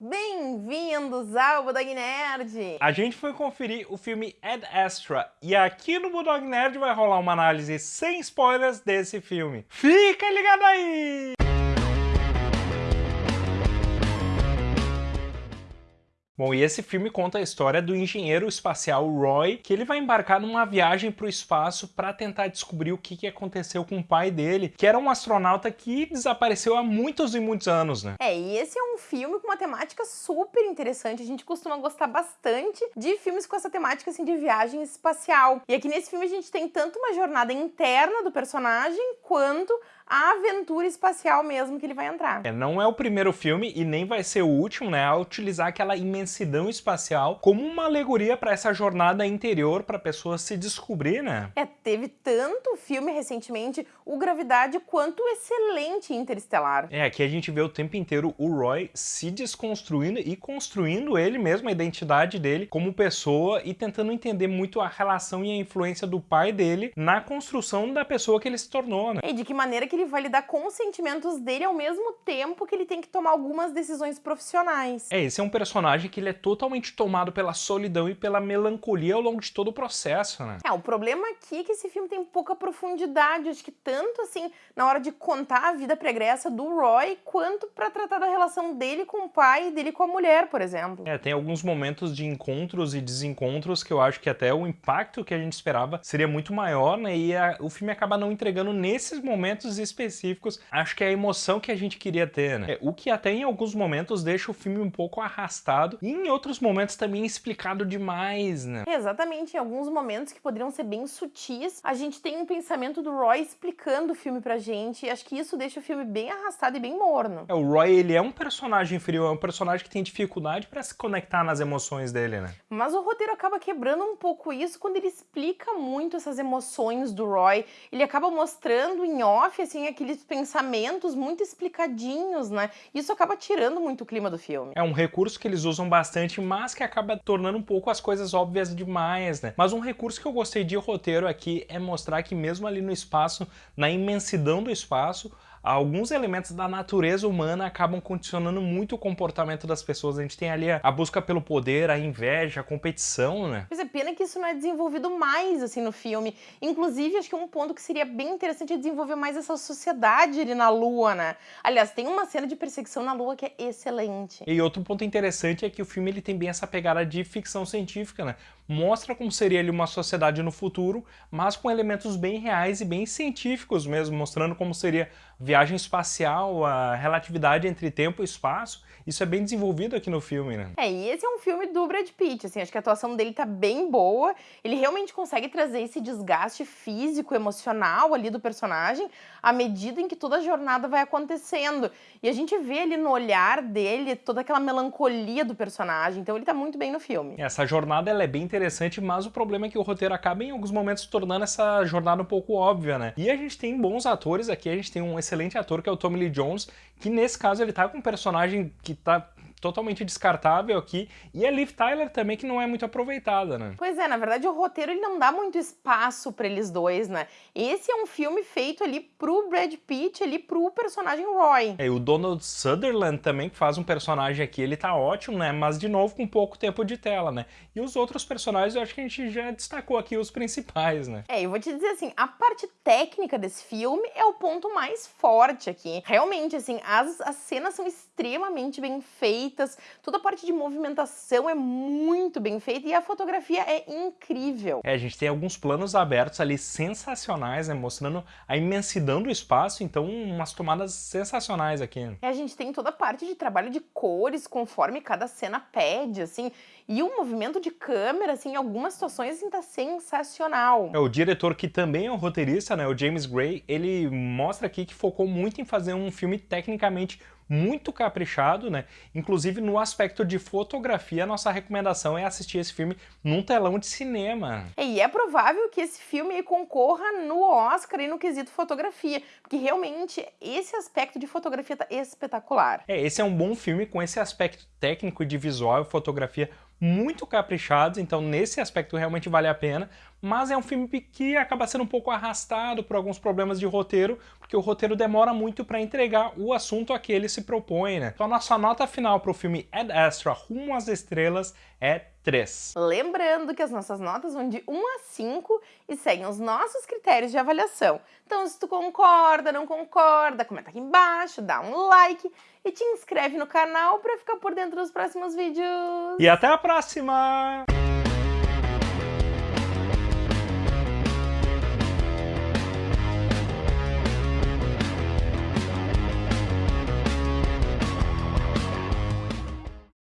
Bem-vindos ao Budog Nerd! A gente foi conferir o filme Ad Astra e aqui no Budog Nerd vai rolar uma análise sem spoilers desse filme. Fica ligado aí! Bom, e esse filme conta a história do engenheiro espacial Roy, que ele vai embarcar numa viagem para o espaço para tentar descobrir o que, que aconteceu com o pai dele, que era um astronauta que desapareceu há muitos e muitos anos, né? É, e esse é um filme com uma temática super interessante. A gente costuma gostar bastante de filmes com essa temática assim de viagem espacial. E aqui nesse filme a gente tem tanto uma jornada interna do personagem quanto a aventura espacial mesmo que ele vai entrar. É, não é o primeiro filme e nem vai ser o último, né, a utilizar aquela imensidão espacial como uma alegoria para essa jornada interior para a pessoa se descobrir, né? É, teve tanto filme recentemente, o Gravidade, quanto o excelente Interestelar. É, aqui a gente vê o tempo inteiro o Roy se desconstruindo e construindo ele mesmo, a identidade dele como pessoa e tentando entender muito a relação e a influência do pai dele na construção da pessoa que ele se tornou, né? E de que maneira que ele vai lidar com os sentimentos dele ao mesmo tempo que ele tem que tomar algumas decisões profissionais. É, esse é um personagem que ele é totalmente tomado pela solidão e pela melancolia ao longo de todo o processo, né? É, o problema aqui é que esse filme tem pouca profundidade, acho que tanto assim na hora de contar a vida pregressa do Roy, quanto para tratar da relação dele com o pai e dele com a mulher, por exemplo. É, tem alguns momentos de encontros e desencontros que eu acho que até o impacto que a gente esperava seria muito maior, né? E a, o filme acaba não entregando nesses momentos específicos, acho que é a emoção que a gente queria ter, né? É, o que até em alguns momentos deixa o filme um pouco arrastado e em outros momentos também explicado demais, né? Exatamente, em alguns momentos que poderiam ser bem sutis, a gente tem um pensamento do Roy explicando o filme pra gente e acho que isso deixa o filme bem arrastado e bem morno. É, o Roy, ele é um personagem frio, é um personagem que tem dificuldade para se conectar nas emoções dele, né? Mas o roteiro acaba quebrando um pouco isso quando ele explica muito essas emoções do Roy. Ele acaba mostrando em off, assim, aqueles pensamentos muito explicadinhos, né? Isso acaba tirando muito o clima do filme. É um recurso que eles usam bastante, mas que acaba tornando um pouco as coisas óbvias demais, né? Mas um recurso que eu gostei de roteiro aqui é mostrar que mesmo ali no espaço, na imensidão do espaço, alguns elementos da natureza humana acabam condicionando muito o comportamento das pessoas. A gente tem ali a busca pelo poder, a inveja, a competição, né? Mas é pena que isso não é desenvolvido mais, assim, no filme. Inclusive, acho que um ponto que seria bem interessante é desenvolver mais essa sociedade ali na Lua, né? Aliás, tem uma cena de perseguição na Lua que é excelente. E outro ponto interessante é que o filme ele tem bem essa pegada de ficção científica, né? Mostra como seria ali uma sociedade no futuro, mas com elementos bem reais e bem científicos mesmo, mostrando como seria viagem espacial, a relatividade entre tempo e espaço, isso é bem desenvolvido aqui no filme, né? É, e esse é um filme do Brad Pitt, assim, acho que a atuação dele tá bem boa, ele realmente consegue trazer esse desgaste físico, emocional ali do personagem, à medida em que toda a jornada vai acontecendo. E a gente vê ali no olhar dele toda aquela melancolia do personagem, então ele tá muito bem no filme. Essa jornada ela é bem interessante, mas o problema é que o roteiro acaba em alguns momentos tornando essa jornada um pouco óbvia, né? E a gente tem bons atores aqui, a gente tem um excelente ator que é o Tommy Lee Jones, que nesse caso ele tá com um personagem que tá totalmente descartável aqui. E a Liv Tyler também, que não é muito aproveitada, né? Pois é, na verdade o roteiro ele não dá muito espaço para eles dois, né? Esse é um filme feito ali pro Brad Pitt, ali pro personagem Roy. É, e o Donald Sutherland também, que faz um personagem aqui, ele tá ótimo, né? Mas, de novo, com pouco tempo de tela, né? E os outros personagens, eu acho que a gente já destacou aqui os principais, né? É, eu vou te dizer assim, a parte técnica desse filme é o ponto mais forte aqui. Realmente, assim, as, as cenas são extremamente bem feitas, feitas, toda a parte de movimentação é muito bem feita e a fotografia é incrível. É, a gente tem alguns planos abertos ali sensacionais, né, mostrando a imensidão do espaço, então umas tomadas sensacionais aqui. É, a gente tem toda a parte de trabalho de cores conforme cada cena pede, assim, e o movimento de câmera, assim, em algumas situações, assim, tá sensacional. É, o diretor, que também é um roteirista, né, o James Gray, ele mostra aqui que focou muito em fazer um filme tecnicamente muito caprichado, né? Inclusive no aspecto de fotografia, a nossa recomendação é assistir esse filme num telão de cinema. E é provável que esse filme concorra no Oscar e no quesito fotografia, porque realmente esse aspecto de fotografia tá espetacular. É, esse é um bom filme com esse aspecto técnico e de visual e fotografia muito caprichados, então nesse aspecto realmente vale a pena, mas é um filme que acaba sendo um pouco arrastado por alguns problemas de roteiro, porque o roteiro demora muito para entregar o assunto a que ele se propõe, né? Então a nossa nota final para o filme Ad Astra Rumo às Estrelas é 3. Lembrando que as nossas notas vão de 1 a 5 e seguem os nossos critérios de avaliação. Então se tu concorda, não concorda, comenta aqui embaixo, dá um like e te inscreve no canal para ficar por dentro dos próximos vídeos. E até a próxima!